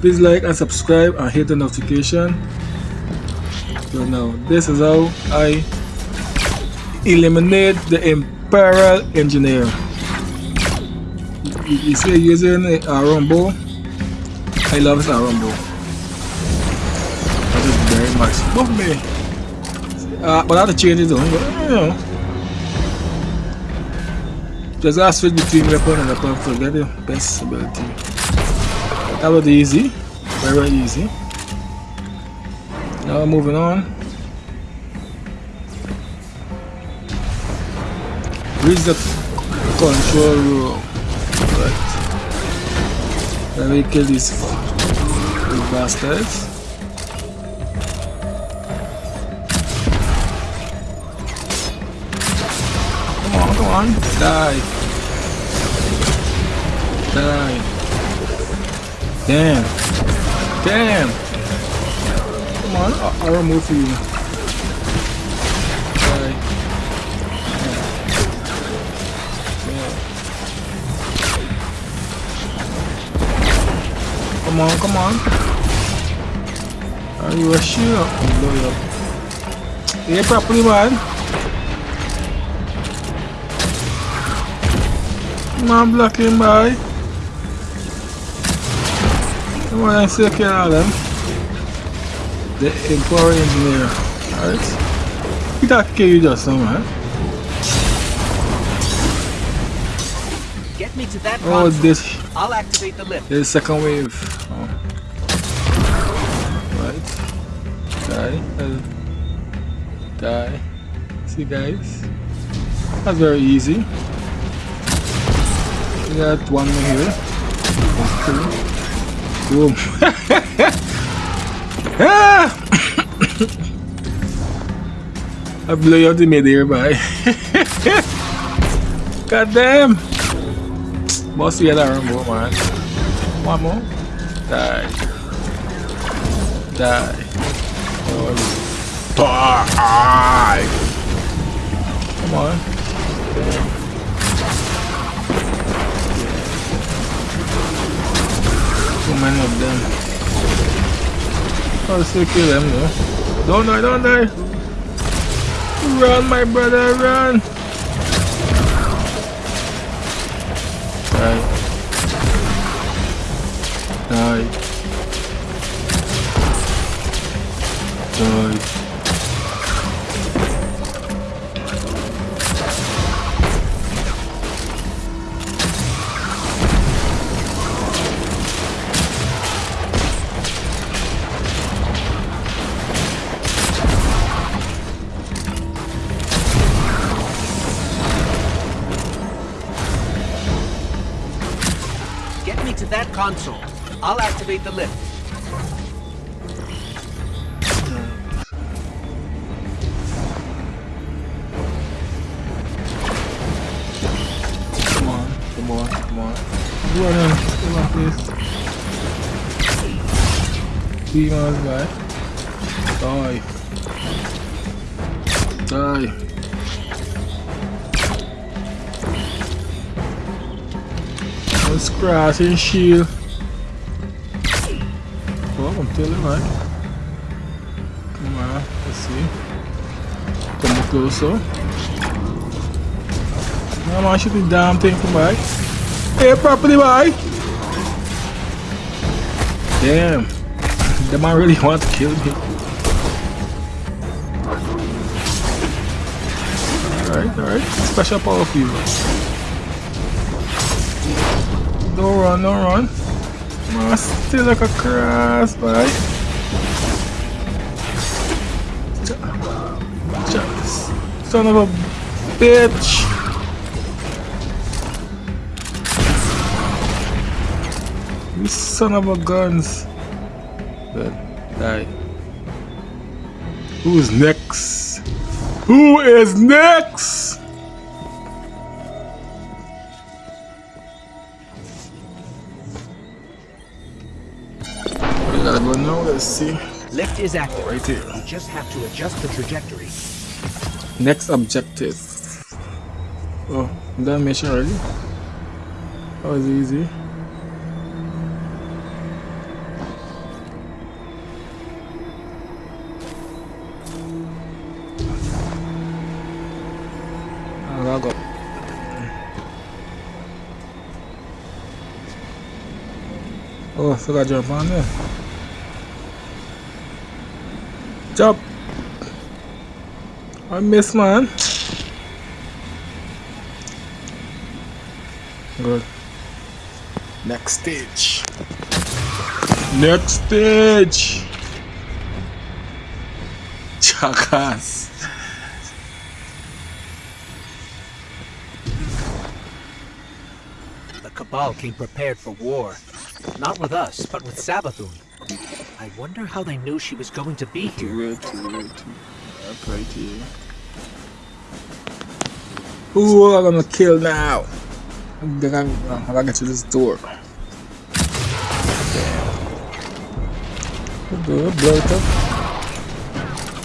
please like and subscribe and hit the notification. So now this is how I eliminate the Imperial Engineer. You, see using a Rumble I love this Rumble that is very much love me. Uh, but I have to change it though. You know. Just gotta switch between weapon and weapon to get the best ability that was easy. Very, very easy. Now moving on. Reach the control room right let me kill these bastards. Come on come on. Die. Die damn damn come on I'll, I'll remove you Come on, come on. Are you a shield? Blow you up. Yeah, properly, man. Come on, blocking by. Come on, I still kill all them. The Empower Engineer. Alright. He got kill you just now, man. Get me to that Oh, console. this. I'll activate the lift. There's second wave. Oh. Right. Die. Uh, die. See guys? That's very easy. We got one more here. Two. Boom. ah! I blew you out the mid-air by. God damn! Must be another more, man. One more. Die. Die. Oh, die. Come on. Many of them. I'll still kill them though. Don't die, don't die. Run, my brother, run. Die. Console. I'll activate the lift. Come on, come on, come on. Run in, come on, please. Three miles back. Die. Die. Let's crash and shield. Oh, I'm telling right. Come on, let's see. Come closer. No man, shoot the damn thing from back. Hey, properly, boy. Damn. The man really want to kill me. Alright, alright. Special power for you. Don't run, don't run. Man, still like a cross, boy. Son of a bitch. You son of a guns. Good. Die. Who's next? Who is next? guys see? Lift is active. Right here. You just have to adjust the trajectory. Next objective. Oh, that mission already? That was easy. Ah, oh, I forgot to jump on there. Jump! I miss, man. Good. Next stage. Next stage! Jackass! The Cabal came prepared for war. Not with us, but with Savathûn. I wonder how they knew she was going to be here. Wait, wait. Up right here. Who am I gonna kill now? I'm gonna, I'm gonna get to this door. Good, blow it up.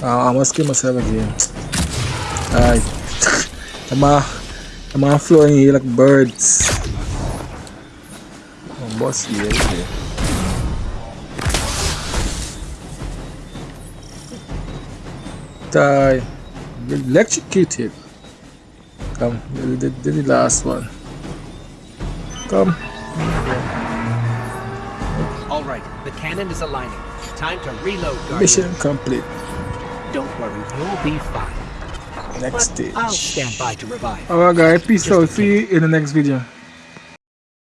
Oh, I must kill myself again. Alright. I'm on, I'm on flying here like birds. Oh, boss here, Die. Electrocuted. Come, do the, the last one. Come. All right, the cannon is aligning. Time to reload, Guardian. Mission complete. Don't worry, you'll be fine. Next But I'll stand by to revive. Alright guys, peace out. See you in the next video.